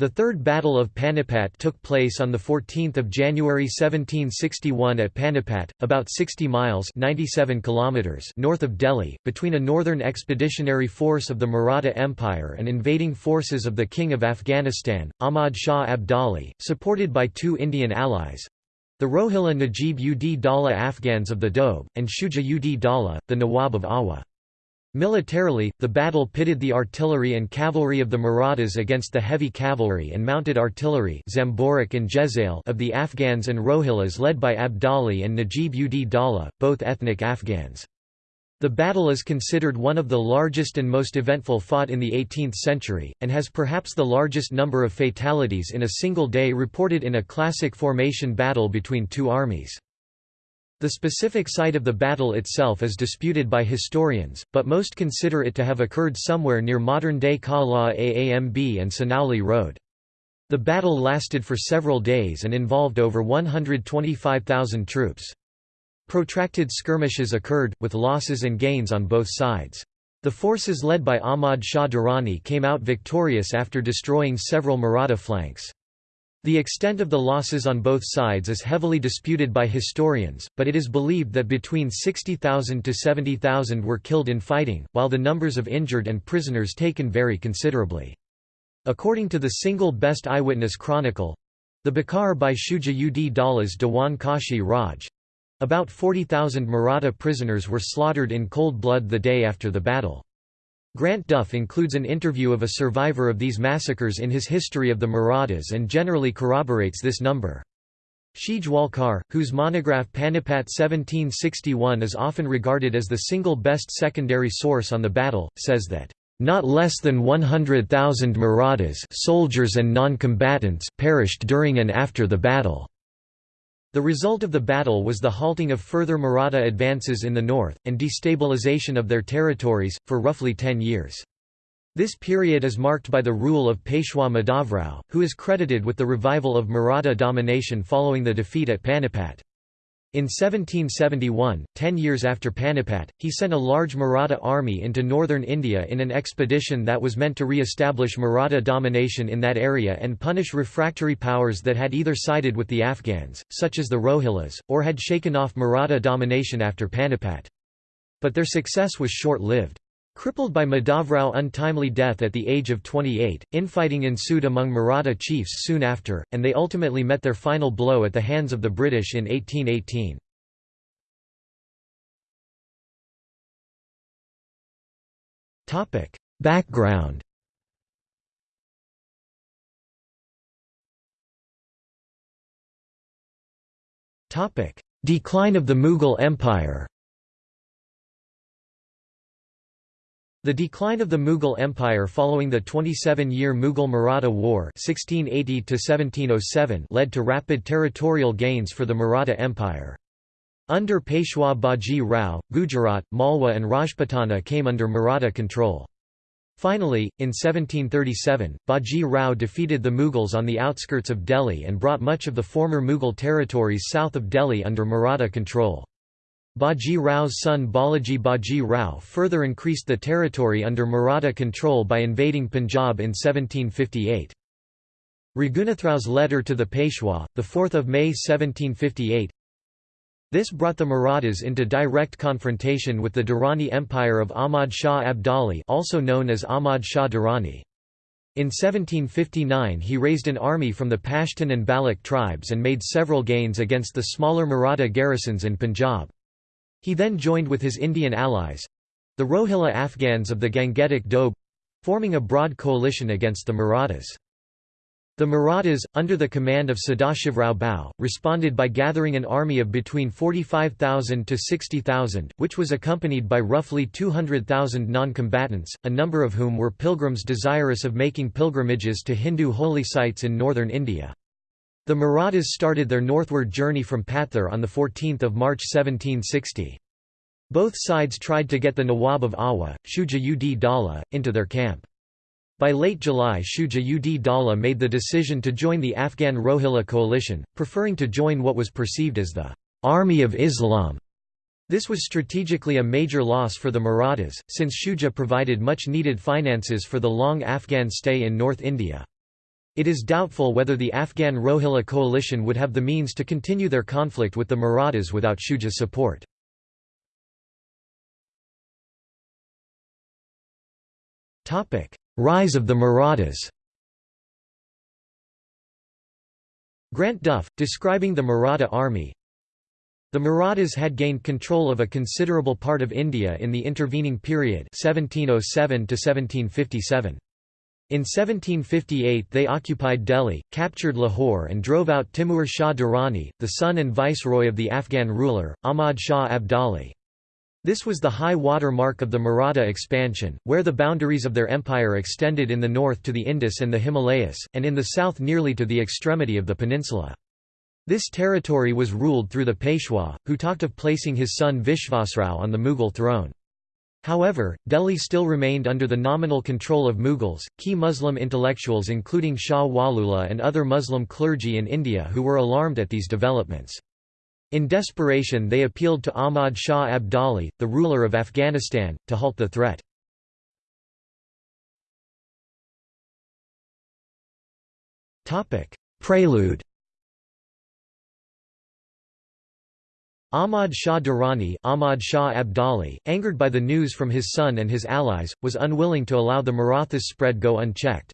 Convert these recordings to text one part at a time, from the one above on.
The Third Battle of Panipat took place on 14 January 1761 at Panipat, about 60 miles 97 kilometers north of Delhi, between a northern expeditionary force of the Maratha Empire and invading forces of the King of Afghanistan, Ahmad Shah Abdali, supported by two Indian allies—the Rohilla Najib ud Dawla Afghans of the Doab, and Shuja ud Dawla, the Nawab of Awadh. Militarily, the battle pitted the artillery and cavalry of the Marathas against the heavy cavalry and mounted artillery and Jezail of the Afghans and Rohillas led by Abdali and Najib ud Dawla, both ethnic Afghans. The battle is considered one of the largest and most eventful fought in the 18th century, and has perhaps the largest number of fatalities in a single day reported in a classic formation battle between two armies. The specific site of the battle itself is disputed by historians, but most consider it to have occurred somewhere near modern-day Kala Aamb and Sanauli Road. The battle lasted for several days and involved over 125,000 troops. Protracted skirmishes occurred, with losses and gains on both sides. The forces led by Ahmad Shah Durrani came out victorious after destroying several Maratha flanks. The extent of the losses on both sides is heavily disputed by historians, but it is believed that between 60,000 to 70,000 were killed in fighting, while the numbers of injured and prisoners taken vary considerably. According to the single best eyewitness chronicle—the Bakhar by Shuja ud Dawla's Dewan Kashi Raj—about 40,000 Maratha prisoners were slaughtered in cold blood the day after the battle. Grant Duff includes an interview of a survivor of these massacres in his History of the Marathas and generally corroborates this number. Shejwalkar, whose monograph Panipat 1761 is often regarded as the single best secondary source on the battle, says that, "...not less than 100,000 Marathas soldiers and non-combatants perished during and after the battle." The result of the battle was the halting of further Maratha advances in the north, and destabilization of their territories, for roughly ten years. This period is marked by the rule of Peshwa Madhavrao, who is credited with the revival of Maratha domination following the defeat at Panipat. In 1771, ten years after Panipat, he sent a large Maratha army into northern India in an expedition that was meant to re-establish Maratha domination in that area and punish refractory powers that had either sided with the Afghans, such as the Rohillas, or had shaken off Maratha domination after Panipat. But their success was short-lived. Crippled by Madhavrao untimely death at the age of 28, infighting ensued among Maratha chiefs soon after, and they ultimately met their final blow at the hands of the British in 1818. Background Decline of the Mughal Empire The decline of the Mughal Empire following the 27-year Mughal-Maratha War (1680–1707) led to rapid territorial gains for the Maratha Empire. Under Peshwa Baji Rao, Gujarat, Malwa and Rajputana came under Maratha control. Finally, in 1737, Baji Rao defeated the Mughals on the outskirts of Delhi and brought much of the former Mughal territories south of Delhi under Maratha control. Baji Rao's son Balaji Baji Rao further increased the territory under Maratha control by invading Punjab in 1758. Raghunathrao's letter to the Peshwa, 4 May 1758 This brought the Marathas into direct confrontation with the Durrani Empire of Ahmad Shah Abdali also known as Ahmad Shah Durrani. In 1759 he raised an army from the Pashtun and Baloch tribes and made several gains against the smaller Maratha garrisons in Punjab. He then joined with his Indian allies—the Rohilla Afghans of the Gangetic Doab—forming a broad coalition against the Marathas. The Marathas, under the command of Sadashivrao Bhau, responded by gathering an army of between 45,000 to 60,000, which was accompanied by roughly 200,000 non-combatants, a number of whom were pilgrims desirous of making pilgrimages to Hindu holy sites in northern India. The Marathas started their northward journey from Pathar on 14 March 1760. Both sides tried to get the Nawab of Awadh, Shuja ud Dawla, into their camp. By late July Shuja ud Dawla made the decision to join the Afghan Rohilla coalition, preferring to join what was perceived as the «Army of Islam». This was strategically a major loss for the Marathas, since Shuja provided much needed finances for the long Afghan stay in North India. It is doubtful whether the Afghan Rohilla coalition would have the means to continue their conflict with the Marathas without Shuja's support. Rise of the Marathas Grant Duff, describing the Maratha army, the Marathas had gained control of a considerable part of India in the intervening period 1707 -1757. In 1758 they occupied Delhi, captured Lahore and drove out Timur Shah Durrani, the son and viceroy of the Afghan ruler, Ahmad Shah Abdali. This was the high water mark of the Maratha expansion, where the boundaries of their empire extended in the north to the Indus and the Himalayas, and in the south nearly to the extremity of the peninsula. This territory was ruled through the Peshwa, who talked of placing his son Vishvasrao on the Mughal throne. However, Delhi still remained under the nominal control of Mughals, key Muslim intellectuals including Shah Waliullah and other Muslim clergy in India who were alarmed at these developments. In desperation they appealed to Ahmad Shah Abdali, the ruler of Afghanistan, to halt the threat. Prelude Ahmad Shah Durrani Ahmad Shah Abdali, angered by the news from his son and his allies, was unwilling to allow the Marathas' spread go unchecked.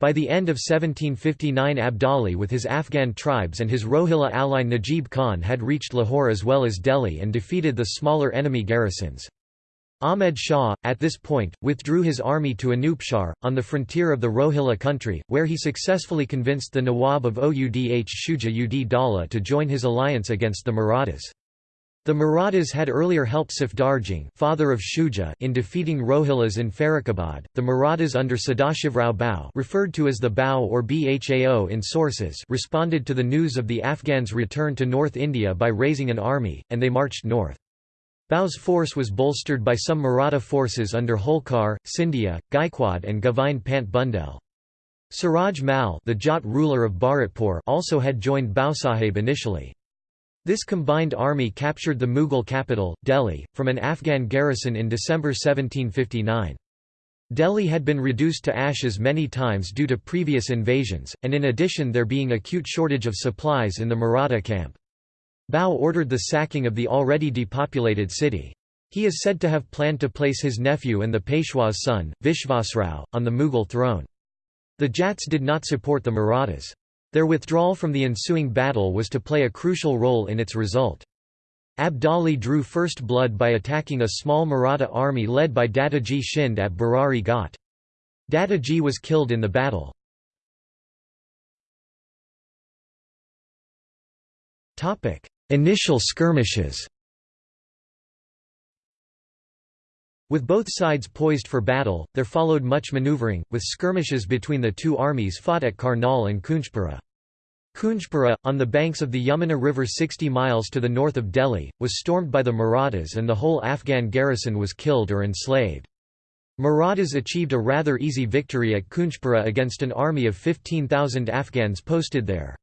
By the end of 1759 Abdali with his Afghan tribes and his Rohilla ally Najib Khan had reached Lahore as well as Delhi and defeated the smaller enemy garrisons. Ahmed Shah, at this point, withdrew his army to Anupshahr, on the frontier of the Rohilla country, where he successfully convinced the Nawab of Oudh Shuja ud Dawla to join his alliance against the Marathas. The Marathas had earlier helped Safdarjung father of Shuja in defeating Rohillas in Farrukhabad. The Marathas under Sadashivrao Bhau referred to as the Bhau or Bhao in sources responded to the news of the Afghans' return to North India by raising an army, and they marched north. Bhau's force was bolstered by some Maratha forces under Holkar, Scindia, Gaikwad and Govind Pant Bundel. Suraj Mal the Jat ruler of Bharatpur also had joined Bhausaheb initially. This combined army captured the Mughal capital, Delhi, from an Afghan garrison in December 1759. Delhi had been reduced to ashes many times due to previous invasions, and in addition there being acute shortage of supplies in the Maratha camp. Bhau ordered the sacking of the already depopulated city. He is said to have planned to place his nephew and the Peshwa's son, Vishvasrao, on the Mughal throne. The Jats did not support the Marathas. Their withdrawal from the ensuing battle was to play a crucial role in its result. Abdali drew first blood by attacking a small Maratha army led by Dattaji Shinde at Barari Ghat. Dattaji was killed in the battle. Initial skirmishes With both sides poised for battle, there followed much maneuvering, with skirmishes between the two armies fought at Karnal and Kunjpura. Kunjpura, on the banks of the Yamuna River 60 miles to the north of Delhi, was stormed by the Marathas and the whole Afghan garrison was killed or enslaved. Marathas achieved a rather easy victory at Kunjpura against an army of 15,000 Afghans posted there.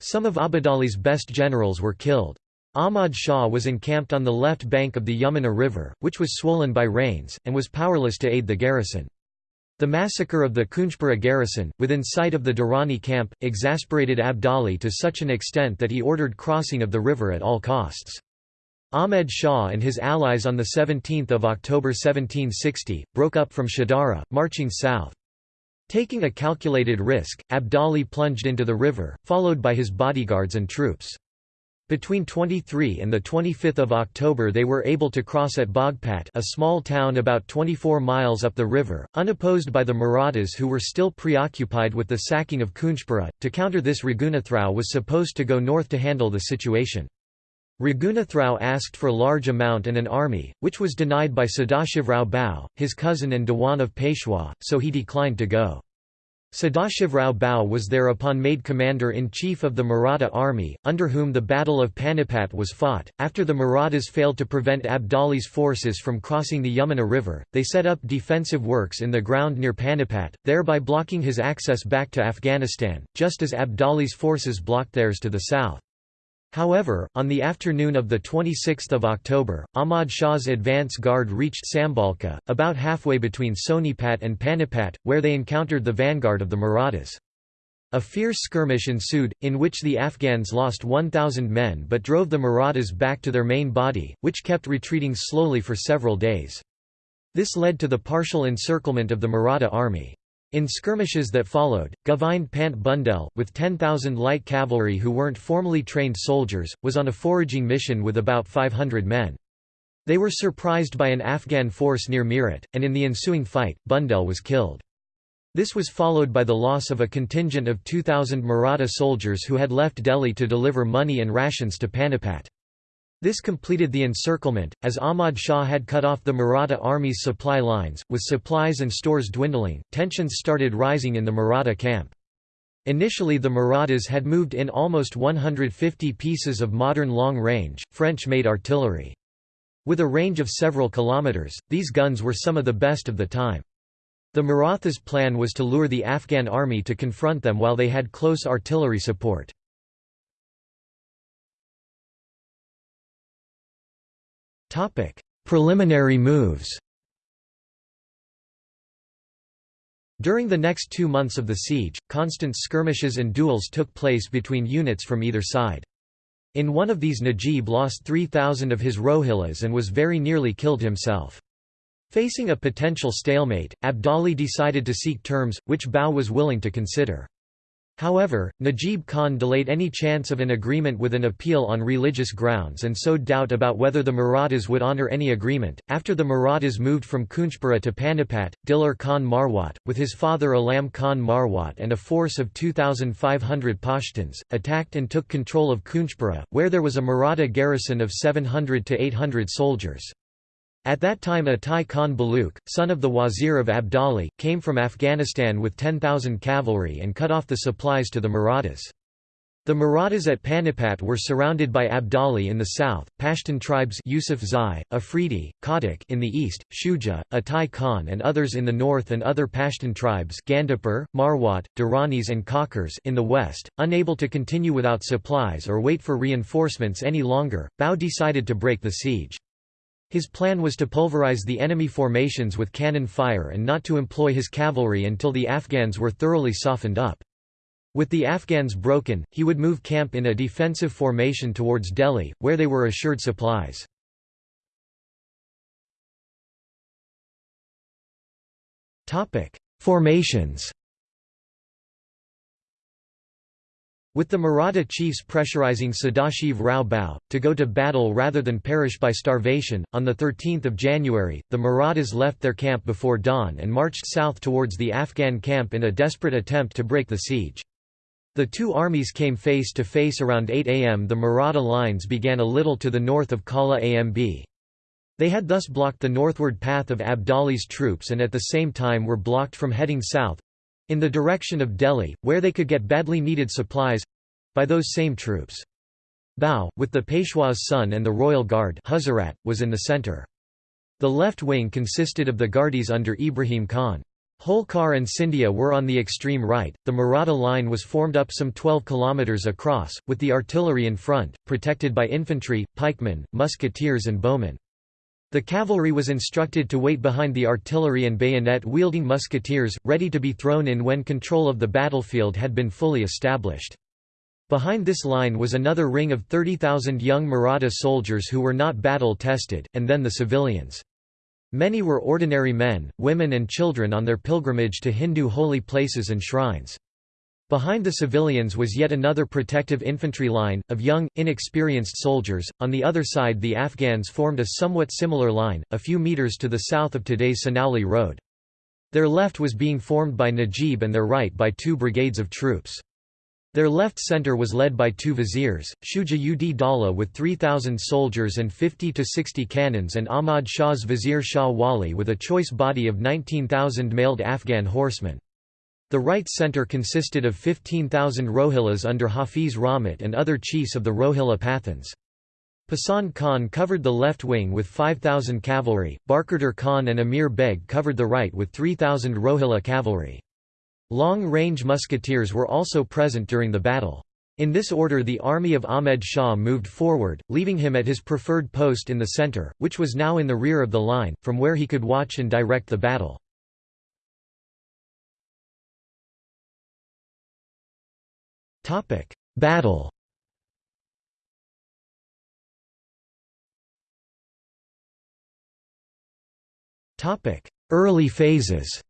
Some of Abdali's best generals were killed. Ahmad Shah was encamped on the left bank of the Yamuna River, which was swollen by rains, and was powerless to aid the garrison. The massacre of the Kunjpura garrison, within sight of the Durrani camp, exasperated Abdali to such an extent that he ordered crossing of the river at all costs. Ahmed Shah and his allies on 17 October 1760, broke up from Shahdara, marching south. Taking a calculated risk, Abdali plunged into the river, followed by his bodyguards and troops. Between 23 and 25 October they were able to cross at Baghpat a small town about 24 miles up the river, unopposed by the Marathas who were still preoccupied with the sacking of Kunjpura. To counter this Raghunathrao was supposed to go north to handle the situation. Raghunathrao asked for large amount and an army, which was denied by Sadashivrao Bhau, his cousin and Dewan of Peshwa, so he declined to go. Sadashivrao Bhau was thereupon made commander-in-chief of the Maratha army, under whom the Battle of Panipat was fought. After the Marathas failed to prevent Abdali's forces from crossing the Yamuna River, they set up defensive works in the ground near Panipat, thereby blocking his access back to Afghanistan, just as Abdali's forces blocked theirs to the south. However, on the afternoon of 26 October, Ahmad Shah's advance guard reached Sambalka, about halfway between Sonipat and Panipat, where they encountered the vanguard of the Marathas. A fierce skirmish ensued, in which the Afghans lost 1,000 men but drove the Marathas back to their main body, which kept retreating slowly for several days. This led to the partial encirclement of the Maratha army. In skirmishes that followed, Govind Pant Bundel, with 10,000 light cavalry who weren't formally trained soldiers, was on a foraging mission with about 500 men. They were surprised by an Afghan force near Meerut, and in the ensuing fight, Bundel was killed. This was followed by the loss of a contingent of 2,000 Maratha soldiers who had left Delhi to deliver money and rations to Panipat. This completed the encirclement, as Ahmad Shah had cut off the Maratha army's supply lines, with supplies and stores dwindling, tensions started rising in the Maratha camp. Initially the Marathas had moved in almost 150 pieces of modern long-range, French-made artillery. With a range of several kilometers, these guns were some of the best of the time. The Marathas' plan was to lure the Afghan army to confront them while they had close artillery support. Preliminary moves During the next two months of the siege, constant skirmishes and duels took place between units from either side. In one of these Najib lost 3,000 of his Rohillas and was very nearly killed himself. Facing a potential stalemate, Abdali decided to seek terms, which Bhau was willing to consider. However, Najib Khan delayed any chance of an agreement with an appeal on religious grounds and sowed doubt about whether the Marathas would honour any agreement. After the Marathas moved from Kunjpura to Panipat, Dilar Khan Marwat, with his father Alam Khan Marwat and a force of 2,500 Pashtuns, attacked and took control of Kunjpura, where there was a Maratha garrison of 700 to 800 soldiers. At that time Atai Khan Baluk, son of the wazir of Abdali, came from Afghanistan with 10,000 cavalry and cut off the supplies to the Marathas. The Marathas at Panipat were surrounded by Abdali in the south, Pashtun tribes Yusuf Zai, Afridi, Khadak in the east, Shuja, Atai Khan and others in the north and other Pashtun tribes Gandapur, Marwat, Duranis and Kakars in the west. Unable to continue without supplies or wait for reinforcements any longer, Bhau decided to break the siege. His plan was to pulverize the enemy formations with cannon fire and not to employ his cavalry until the Afghans were thoroughly softened up. With the Afghans broken, he would move camp in a defensive formation towards Delhi, where they were assured supplies. Formations With the Maratha chiefs pressurizing Sadashiv Rao Bhau, to go to battle rather than perish by starvation, on 13 January, the Marathas left their camp before dawn and marched south towards the Afghan camp in a desperate attempt to break the siege. The two armies came face to face around 8 am the Maratha lines began a little to the north of Kala Amb. They had thus blocked the northward path of Abdali's troops and at the same time were blocked from heading south, in the direction of Delhi, where they could get badly needed supplies—by those same troops. Bhau, with the Peshwa's son and the Royal Guard Huzarat, was in the centre. The left wing consisted of the Gardis under Ibrahim Khan. Holkar and Scindia were on the extreme right. The Maratha line was formed up some 12 kilometres across, with the artillery in front, protected by infantry, pikemen, musketeers, and bowmen. The cavalry was instructed to wait behind the artillery and bayonet-wielding musketeers, ready to be thrown in when control of the battlefield had been fully established. Behind this line was another ring of 30,000 young Maratha soldiers who were not battle-tested, and then the civilians. Many were ordinary men, women and children on their pilgrimage to Hindu holy places and shrines. Behind the civilians was yet another protective infantry line, of young, inexperienced soldiers. On the other side, the Afghans formed a somewhat similar line, a few metres to the south of today's Sanauli Road. Their left was being formed by Najib and their right by two brigades of troops. Their left centre was led by two viziers, Shuja ud Dawla with 3,000 soldiers and 50 to 60 cannons and Ahmad Shah's vizier Shah Wali with a choice body of 19,000 mailed Afghan horsemen. The right centre consisted of 15,000 Rohillas under Hafiz Rahmat and other chiefs of the Rohilla Pathans. Pasand Khan covered the left wing with 5,000 cavalry, Barkhadar Khan and Amir Beg covered the right with 3,000 Rohilla cavalry. Long-range musketeers were also present during the battle. In this order the army of Ahmed Shah moved forward, leaving him at his preferred post in the centre, which was now in the rear of the line, from where he could watch and direct the battle. Battle Topic: Early phases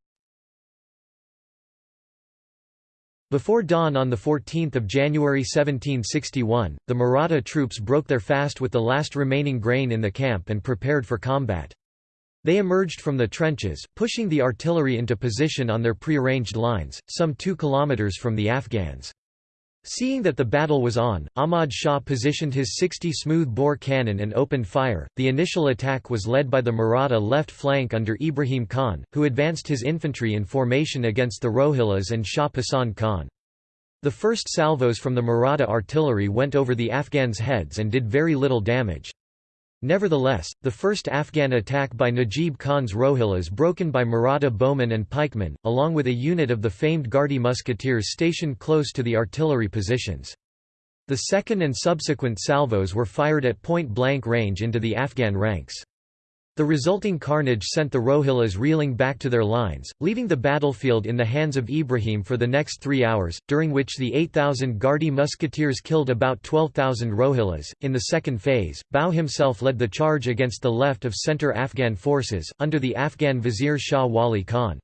Before dawn on 14 January 1761, the Maratha troops broke their fast with the last remaining grain in the camp and prepared for combat. They emerged from the trenches, pushing the artillery into position on their prearranged lines, some two kilometers from the Afghans. Seeing that the battle was on, Ahmad Shah positioned his 60 smooth-bore cannon and opened fire. The initial attack was led by the Maratha left flank under Ibrahim Khan, who advanced his infantry in formation against the Rohillas and Shah Pasand Khan. The first salvos from the Maratha artillery went over the Afghans' heads and did very little damage. Nevertheless, the first Afghan attack by Najib Khan's Rohillas broken by Maratha bowmen and pikemen, along with a unit of the famed Gardi musketeers stationed close to the artillery positions. The second and subsequent salvos were fired at point-blank range into the Afghan ranks. The resulting carnage sent the Rohillas reeling back to their lines, leaving the battlefield in the hands of Ibrahim for the next three hours, during which the 8,000 Gardi musketeers killed about 12,000 Rohillas. In the second phase, Bhau himself led the charge against the left of centre Afghan forces, under the Afghan vizier Shah Wali Khan.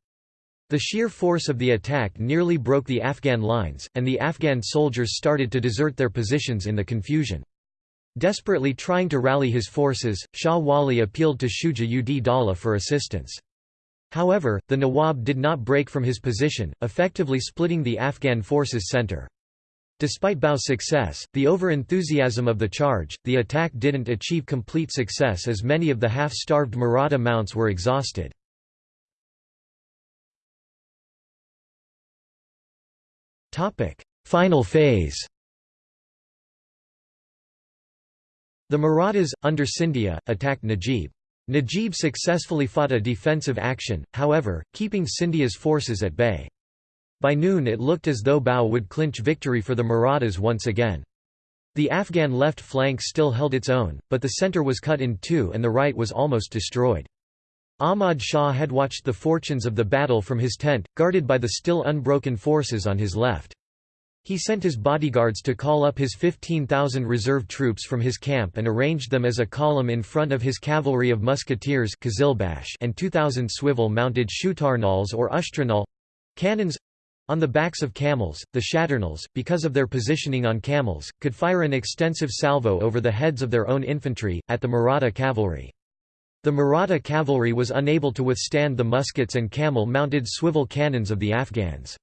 The sheer force of the attack nearly broke the Afghan lines, and the Afghan soldiers started to desert their positions in the confusion. Desperately trying to rally his forces, Shah Wali appealed to Shuja ud Dawla for assistance. However, the Nawab did not break from his position, effectively splitting the Afghan forces' center. Despite Bhau's success, the over-enthusiasm of the charge, the attack didn't achieve complete success as many of the half-starved Maratha mounts were exhausted. Final phase The Marathas, under Scindia, attacked Najib. Najib successfully fought a defensive action, however, keeping Scindia's forces at bay. By noon it looked as though Bhau would clinch victory for the Marathas once again. The Afghan left flank still held its own, but the centre was cut in two and the right was almost destroyed. Ahmad Shah had watched the fortunes of the battle from his tent, guarded by the still unbroken forces on his left. He sent his bodyguards to call up his 15,000 reserve troops from his camp and arranged them as a column in front of his cavalry of musketeers and 2,000 swivel-mounted shutarnals or ushtranal cannons on the backs of camels. The shatarnals, because of their positioning on camels, could fire an extensive salvo over the heads of their own infantry, at the Maratha cavalry. The Maratha cavalry was unable to withstand the muskets and camel-mounted swivel cannons of the Afghans.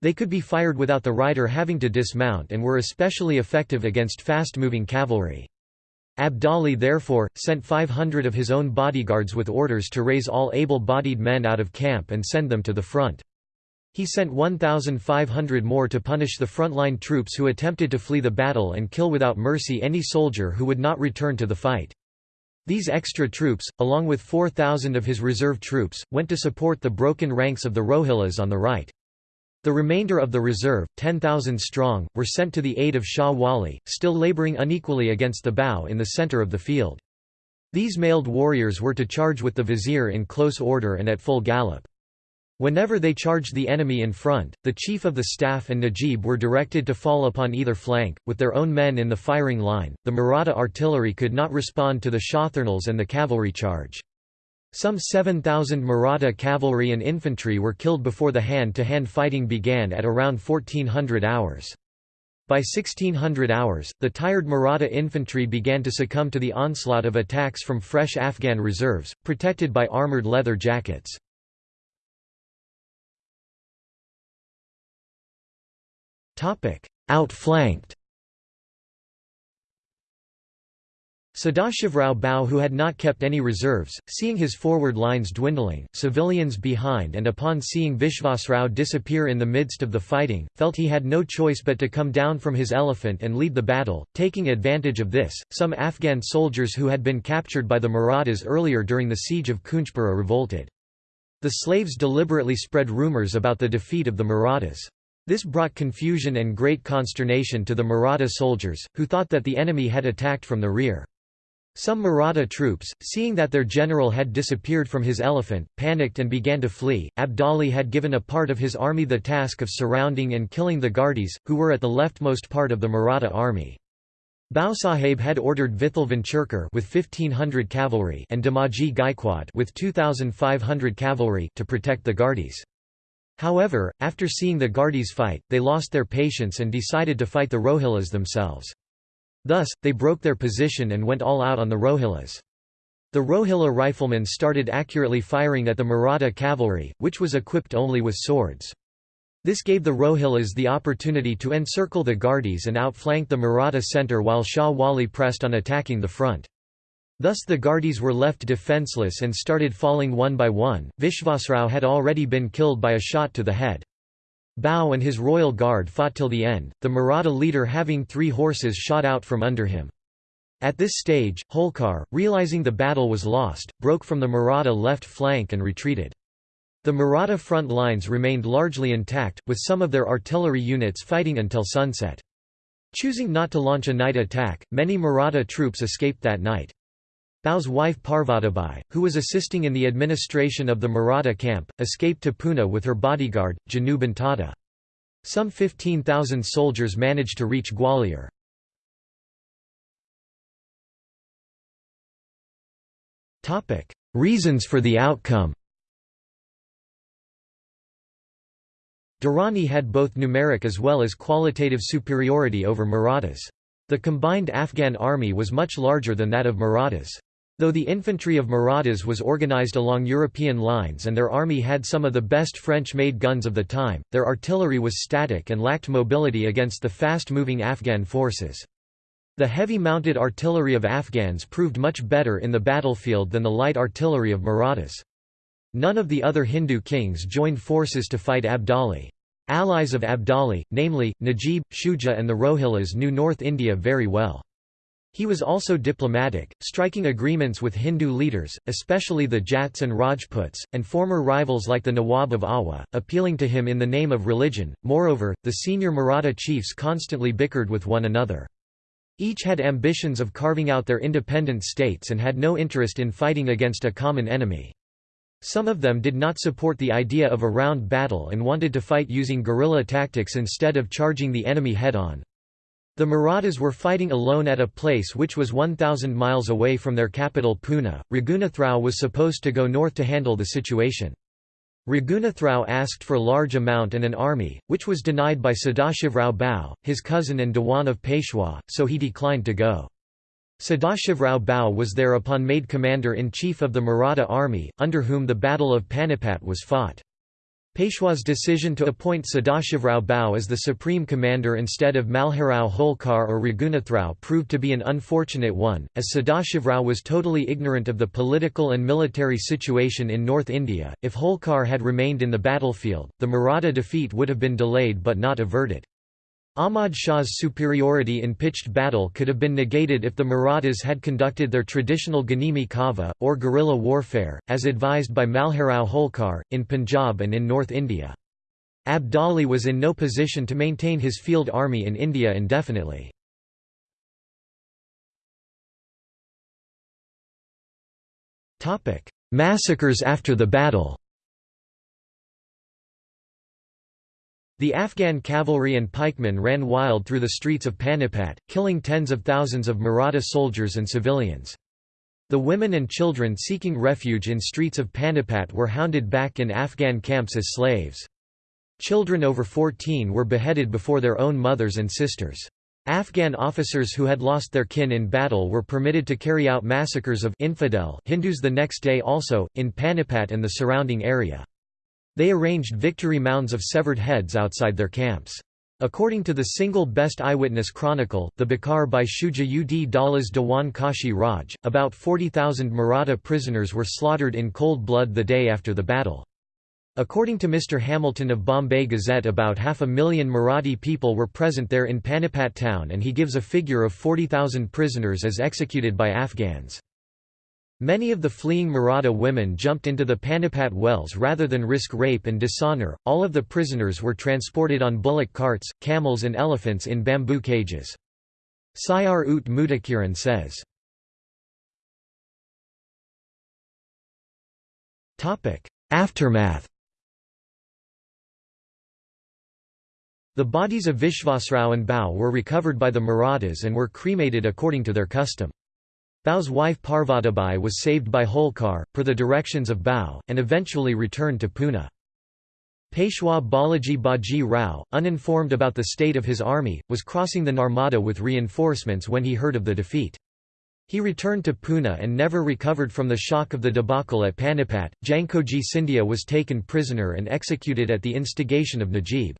They could be fired without the rider having to dismount and were especially effective against fast-moving cavalry. Abdali therefore, sent 500 of his own bodyguards with orders to raise all able-bodied men out of camp and send them to the front. He sent 1,500 more to punish the frontline troops who attempted to flee the battle and kill without mercy any soldier who would not return to the fight. These extra troops, along with 4,000 of his reserve troops, went to support the broken ranks of the Rohillas on the right. The remainder of the reserve, 10,000 strong, were sent to the aid of Shah Wali, still labouring unequally against the Bhau in the centre of the field. These mailed warriors were to charge with the vizier in close order and at full gallop. Whenever they charged the enemy in front, the chief of the staff and Najib were directed to fall upon either flank, with their own men in the firing line. The Maratha artillery could not respond to the Shotharnals and the cavalry charge. Some 7,000 Maratha cavalry and infantry were killed before the hand-to-hand -hand fighting began at around 1400 hours. By 1600 hours, the tired Maratha infantry began to succumb to the onslaught of attacks from fresh Afghan reserves, protected by armoured leather jackets. Outflanked Sadashivrao Bhau who had not kept any reserves, seeing his forward lines dwindling, civilians behind and upon seeing Vishvasrao disappear in the midst of the fighting, felt he had no choice but to come down from his elephant and lead the battle. Taking advantage of this, some Afghan soldiers who had been captured by the Marathas earlier during the siege of Kunjpura revolted. The slaves deliberately spread rumours about the defeat of the Marathas. This brought confusion and great consternation to the Maratha soldiers, who thought that the enemy had attacked from the rear. Some Maratha troops, seeing that their general had disappeared from his elephant, panicked and began to flee. Abdali had given a part of his army the task of surrounding and killing the Gardis, who were at the leftmost part of the Maratha army. Bhausaheb had ordered Vithal Vinchurkar with 1500 cavalry and Damaji Gaikwad with 2500 cavalry to protect the Gardis. However, after seeing the Gardis fight, they lost their patience and decided to fight the Rohillas themselves. Thus, they broke their position and went all out on the Rohillas. The Rohilla riflemen started accurately firing at the Maratha cavalry, which was equipped only with swords. This gave the Rohillas the opportunity to encircle the Gardis and outflank the Maratha centre while Shah Wali pressed on attacking the front. Thus the Gardis were left defenceless and started falling one by one. Vishvasrao had already been killed by a shot to the head. Bhau and his royal guard fought till the end, the Maratha leader having three horses shot out from under him. At this stage, Holkar, realizing the battle was lost, broke from the Maratha left flank and retreated. The Maratha front lines remained largely intact, with some of their artillery units fighting until sunset. Choosing not to launch a night attack, many Maratha troops escaped that night. Bhau's wife Parvatibai, who was assisting in the administration of the Maratha camp, escaped to Pune with her bodyguard, Janu Bantata. Some 15,000 soldiers managed to reach Gwalior. Reasons for the outcome Durrani had both numeric as well as qualitative superiority over Marathas. The combined Afghan army was much larger than that of Marathas. Though the infantry of Marathas was organized along European lines and their army had some of the best French-made guns of the time, their artillery was static and lacked mobility against the fast-moving Afghan forces. The heavy mounted artillery of Afghans proved much better in the battlefield than the light artillery of Marathas. None of the other Hindu kings joined forces to fight Abdali. Allies of Abdali, namely, Najib, Shuja and the Rohillas knew North India very well. He was also diplomatic, striking agreements with Hindu leaders, especially the Jats and Rajputs, and former rivals like the Nawab of Awadh, appealing to him in the name of religion. Moreover, the senior Maratha chiefs constantly bickered with one another. Each had ambitions of carving out their independent states and had no interest in fighting against a common enemy. Some of them did not support the idea of a round battle and wanted to fight using guerrilla tactics instead of charging the enemy head-on. The Marathas were fighting alone at a place which was 1,000 miles away from their capital Pune. Raghunathrao was supposed to go north to handle the situation. Raghunathrao asked for large amount and an army, which was denied by Sadashivrao Bhau, his cousin and Dewan of Peshwa, so he declined to go. Sadashivrao Bhau was thereupon made commander-in-chief of the Maratha army, under whom the Battle of Panipat was fought. Peshwa's decision to appoint Sadashivrao Bhau as the supreme commander instead of Malharrao Holkar or Raghunathrao proved to be an unfortunate one, as Sadashivrao was totally ignorant of the political and military situation in North India. If Holkar had remained in the battlefield, the Maratha defeat would have been delayed but not averted. Ahmad Shah's superiority in pitched battle could have been negated if the Marathas had conducted their traditional Ganimi Kava, or guerrilla warfare, as advised by Malharrao Holkar, in Punjab and in North India. Abdali was in no position to maintain his field army in India indefinitely. Massacres after the battle The Afghan cavalry and pikemen ran wild through the streets of Panipat, killing tens of thousands of Maratha soldiers and civilians. The women and children seeking refuge in streets of Panipat were hounded back in Afghan camps as slaves. Children over 14 were beheaded before their own mothers and sisters. Afghan officers who had lost their kin in battle were permitted to carry out massacres of infidel Hindus the next day also, in Panipat and the surrounding area. They arranged victory mounds of severed heads outside their camps. According to the single best eyewitness chronicle, the Bakhar by Shuja ud Daulas Dewan Kashi Raj, about 40,000 Maratha prisoners were slaughtered in cold blood the day after the battle. According to Mr. Hamilton of Bombay Gazette about half a million Marathi people were present there in Panipat town and he gives a figure of 40,000 prisoners as executed by Afghans. Many of the fleeing Maratha women jumped into the Panipat wells rather than risk rape and dishonor. All of the prisoners were transported on bullock carts, camels, and elephants in bamboo cages. Sayar ut Mutakiran says. Aftermath The bodies of Vishvasrao and Bhau were recovered by the Marathas and were cremated according to their custom. Bhau's wife Parvatibai was saved by Holkar, per the directions of Bhau, and eventually returned to Pune. Peshwa Balaji Baji Rao, uninformed about the state of his army, was crossing the Narmada with reinforcements when he heard of the defeat. He returned to Pune and never recovered from the shock of the debacle at Panipat. Jankoji Scindia was taken prisoner and executed at the instigation of Najib.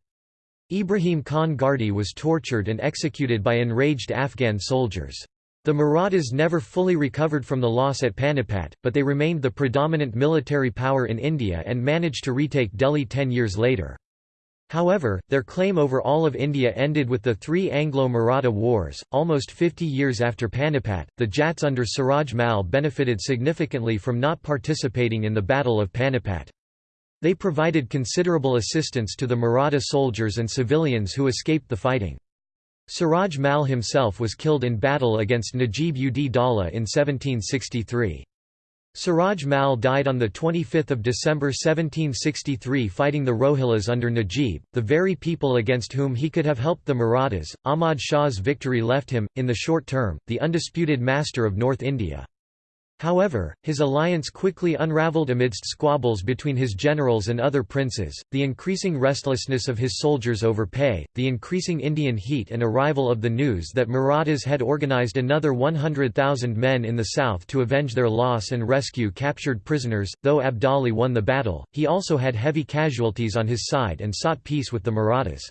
Ibrahim Khan Gardi was tortured and executed by enraged Afghan soldiers. The Marathas never fully recovered from the loss at Panipat, but they remained the predominant military power in India and managed to retake Delhi ten years later. However, their claim over all of India ended with the three Anglo-Maratha wars. Almost 50 years after Panipat, the Jats under Suraj Mal benefited significantly from not participating in the Battle of Panipat. They provided considerable assistance to the Maratha soldiers and civilians who escaped the fighting. Suraj Mal himself was killed in battle against Najib ud Daula in 1763. Suraj Mal died on 25 December 1763 fighting the Rohillas under Najib, the very people against whom he could have helped the Marathas. Ahmad Shah's victory left him, in the short term, the undisputed master of North India. However, his alliance quickly unravelled amidst squabbles between his generals and other princes, the increasing restlessness of his soldiers over pay, the increasing Indian heat and arrival of the news that Marathas had organised another 100,000 men in the south to avenge their loss and rescue captured prisoners. Though Abdali won the battle, he also had heavy casualties on his side and sought peace with the Marathas.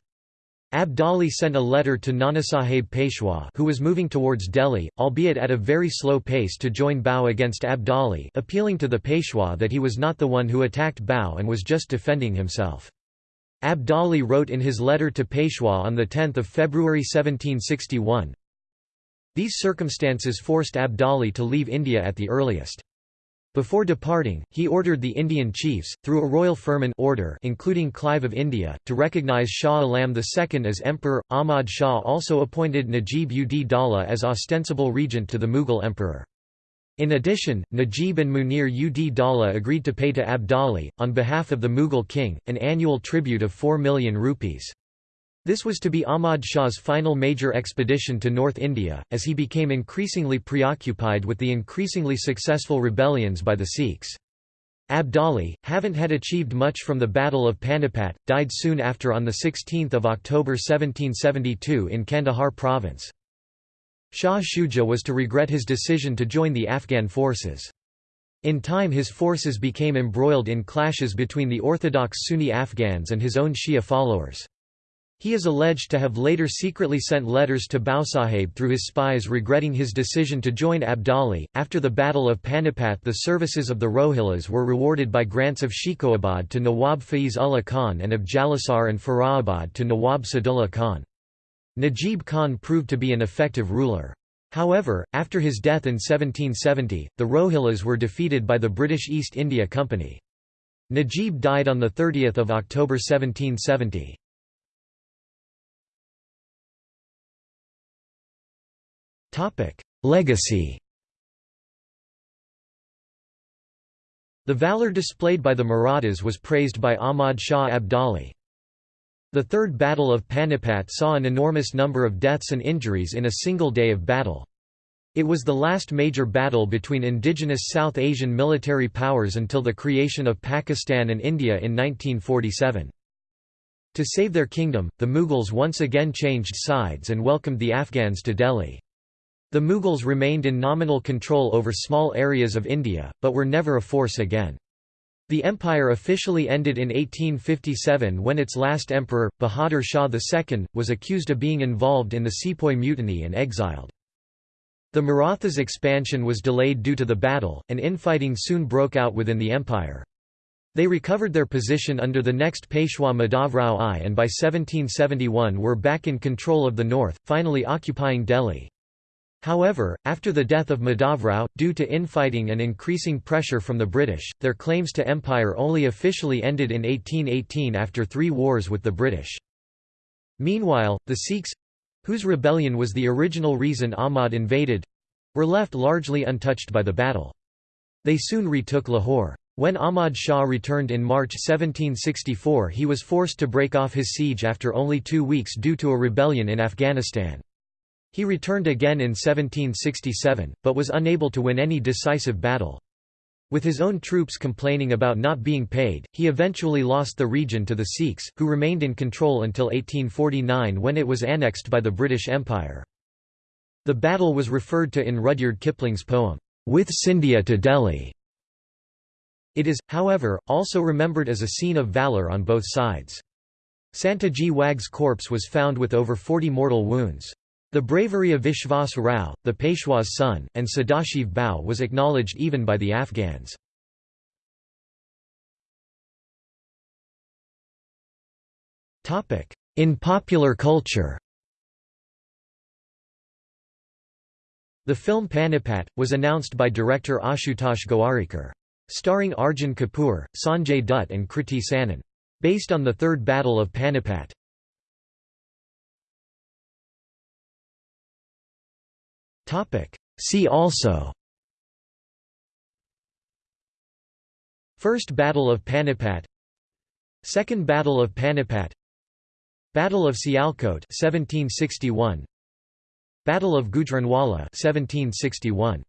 Abdali sent a letter to Nanasaheb Peshwa who was moving towards Delhi, albeit at a very slow pace to join Bhau against Abdali appealing to the Peshwa that he was not the one who attacked Bhau and was just defending himself. Abdali wrote in his letter to Peshwa on 10 February 1761, These circumstances forced Abdali to leave India at the earliest. Before departing, he ordered the Indian chiefs, through a royal firman order including Clive of India, to recognise Shah Alam II as emperor. Ahmad Shah also appointed Najib ud Daula as ostensible regent to the Mughal emperor. In addition, Najib and Munir ud Daula agreed to pay to Abdali, on behalf of the Mughal king, an annual tribute of 4 million rupees. This was to be Ahmad Shah's final major expedition to North India, as he became increasingly preoccupied with the increasingly successful rebellions by the Sikhs. Abdali, having had achieved much from the Battle of Panipat, died soon after on 16 October 1772 in Kandahar province. Shah Shuja was to regret his decision to join the Afghan forces. In time his forces became embroiled in clashes between the orthodox Sunni Afghans and his own Shia followers. He is alleged to have later secretly sent letters to Bhausaheb through his spies regretting his decision to join Abdali. After the Battle of Panipat, the services of the Rohillas were rewarded by grants of Shikohabad to Nawab Faiz Ullah Khan and of Jalasar and Farabad to Nawab Sadullah Khan. Najib Khan proved to be an effective ruler. However, after his death in 1770, the Rohillas were defeated by the British East India Company. Najib died on 30 October 1770. Legacy The valour displayed by the Marathas was praised by Ahmad Shah Abdali. The Third Battle of Panipat saw an enormous number of deaths and injuries in a single day of battle. It was the last major battle between indigenous South Asian military powers until the creation of Pakistan and India in 1947. To save their kingdom, the Mughals once again changed sides and welcomed the Afghans to Delhi. The Mughals remained in nominal control over small areas of India, but were never a force again. The empire officially ended in 1857 when its last emperor, Bahadur Shah II, was accused of being involved in the Sepoy Mutiny and exiled. The Marathas' expansion was delayed due to the battle, and infighting soon broke out within the empire. They recovered their position under the next Peshwa Madhavrao I and by 1771 were back in control of the north, finally occupying Delhi. However, after the death of Madhavrao, due to infighting and increasing pressure from the British, their claims to empire only officially ended in 1818 after three wars with the British. Meanwhile, the Sikhs—whose rebellion was the original reason Ahmad invaded—were left largely untouched by the battle. They soon retook Lahore. When Ahmad Shah returned in March 1764 he was forced to break off his siege after only two weeks due to a rebellion in Afghanistan. He returned again in 1767, but was unable to win any decisive battle. With his own troops complaining about not being paid, he eventually lost the region to the Sikhs, who remained in control until 1849 when it was annexed by the British Empire. The battle was referred to in Rudyard Kipling's poem, With Scindia to Delhi. It is, however, also remembered as a scene of valour on both sides. Santaji Wagh's corpse was found with over 40 mortal wounds. The bravery of Vishwas Rao, the Peshwa's son, and Sadashiv Bhau was acknowledged even by the Afghans. In popular culture The film Panipat, was announced by director Ashutosh Gowarikar. Starring Arjun Kapoor, Sanjay Dutt and Kriti Sanon. Based on the Third Battle of Panipat. See also First Battle of Panipat Second Battle of Panipat Battle of Sialkot 1761 Battle of Gujranwala 1761